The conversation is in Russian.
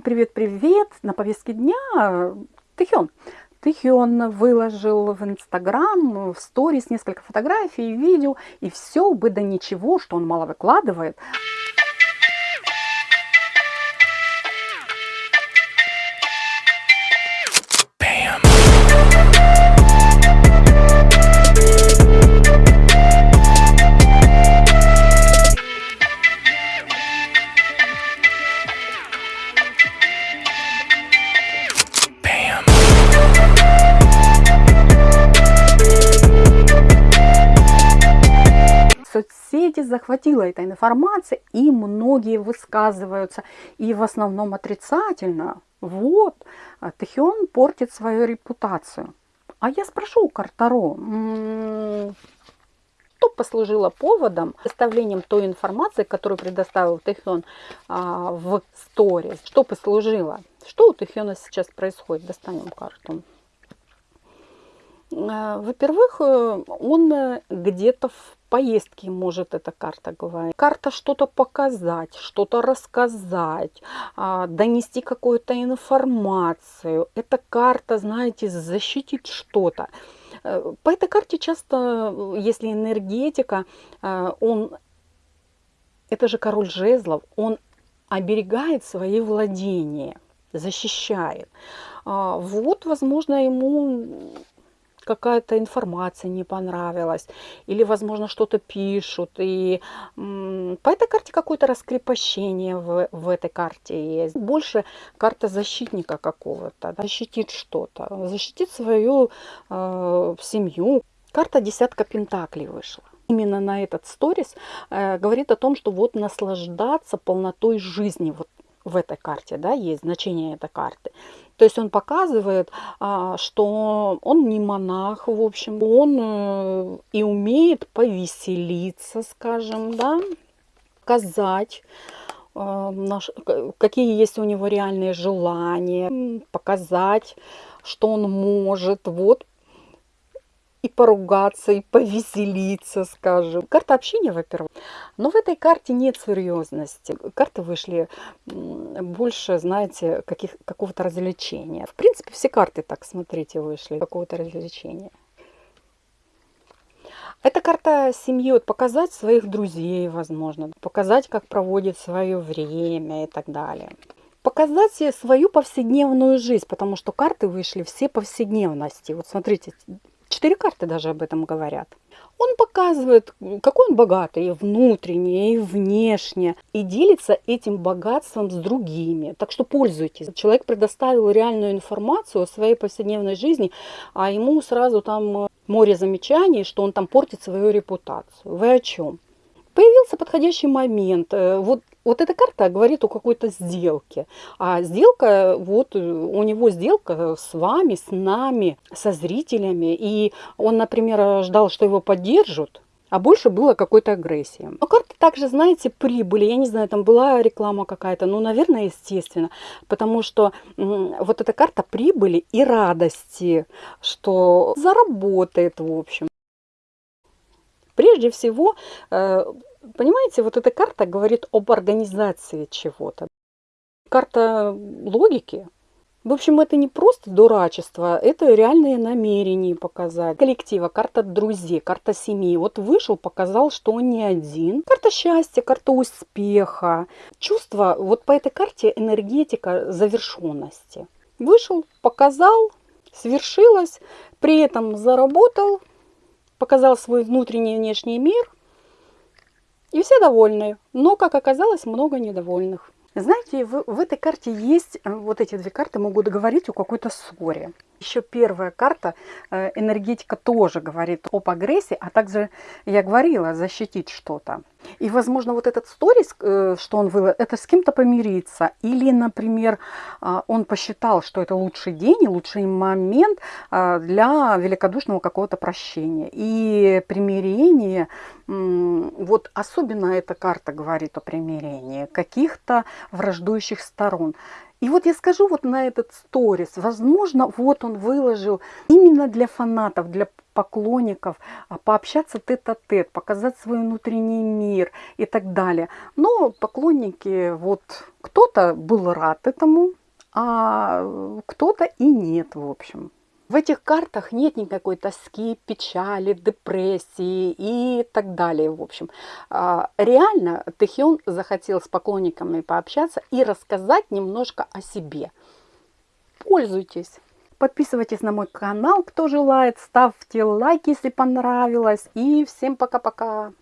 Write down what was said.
привет-привет! На повестке дня Тэхён. Тэхён выложил в Инстаграм, в сторис несколько фотографий, видео, и все бы да ничего, что он мало выкладывает. Захватила эта информация, и многие высказываются, и в основном отрицательно. Вот, Тэхион портит свою репутацию. А я спрошу у Картаро, что послужило поводом составлением той информации, которую предоставил Тэхион а, в сторис? Что послужило? Что у Тэхиона сейчас происходит? Достанем карту. А, во-первых, э, он э, где-то в поездке может эта карта говорить. Карта что-то показать, что-то рассказать, а, донести какую-то информацию. Эта карта, знаете, защитить что-то. Э, по этой карте часто, если энергетика, он, это же король жезлов, он оберегает свои владения, защищает. А, вот, возможно, ему какая-то информация не понравилась, или, возможно, что-то пишут, и по этой карте какое-то раскрепощение в, в этой карте есть. Больше карта защитника какого-то, защитит что-то, защитит свою э, семью. Карта десятка пентаклей вышла именно на этот сторис э, говорит о том, что вот наслаждаться полнотой жизни, вот в этой карте, да, есть значение этой карты. То есть он показывает, а, что он не монах, в общем, он э, и умеет повеселиться, скажем, да, сказать, э, какие есть у него реальные желания, показать, что он может. Вот и поругаться, и повеселиться, скажем. Карта общения, во-первых. Но в этой карте нет серьезности. Карты вышли больше, знаете, какого-то развлечения. В принципе, все карты, так смотрите, вышли какого-то развлечения. Эта карта семьи, вот показать своих друзей, возможно, показать, как проводит свое время и так далее. Показать свою повседневную жизнь, потому что карты вышли все повседневности. Вот смотрите, Четыре карты даже об этом говорят. Он показывает, какой он богатый и внутренне, и внешне, и делится этим богатством с другими. Так что пользуйтесь. Человек предоставил реальную информацию о своей повседневной жизни, а ему сразу там море замечаний, что он там портит свою репутацию. Вы о чем? Появился подходящий момент. Э, вот, вот эта карта говорит о какой-то сделке. А сделка, вот у него сделка с вами, с нами, со зрителями. И он, например, ждал, что его поддержат, а больше было какой-то агрессии. Но карты также, знаете, прибыли. Я не знаю, там была реклама какая-то, ну, наверное, естественно. Потому что вот эта карта прибыли и радости, что заработает, в общем. Прежде всего, э, понимаете, вот эта карта говорит об организации чего-то. Карта логики. В общем, это не просто дурачество, это реальные намерения показать. Коллектива, карта друзей, карта семьи. Вот вышел, показал, что он не один. Карта счастья, карта успеха. Чувство, вот по этой карте энергетика завершенности. Вышел, показал, свершилось, при этом заработал, показал свой внутренний и внешний мир, и все довольны. Но, как оказалось, много недовольных. Знаете, в, в этой карте есть, э, вот эти две карты могут говорить о какой-то ссоре. Еще первая карта, э, энергетика тоже говорит об агрессии, а также, я говорила, защитить что-то. И, возможно, вот этот сторис, э, что он вывел, это с кем-то помириться. Или, например, а, он посчитал, что это лучший день и лучший момент для великодушного какого-то прощения. И примирение, вот особенно эта карта говорит о примирении каких-то враждующих сторон. И вот я скажу вот на этот сторис, возможно, вот он выложил именно для фанатов, для поклонников, а, пообщаться тет-а-тет, показать свой внутренний мир и так далее. Но поклонники, вот кто-то был рад этому, а кто-то и нет, в общем. В этих картах нет никакой тоски, печали, депрессии и так далее, в общем. А, реально Тэхион захотел с поклонниками пообщаться и рассказать немножко о себе. Пользуйтесь. Подписывайтесь на мой канал, кто желает. Ставьте лайк, если понравилось. И всем пока-пока.